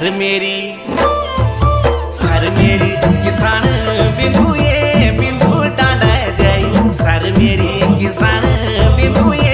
sir मेरी sir मेरी किसान बिंदु ये बिंदु डाला जाई सर मेरी किसान बिंदु ये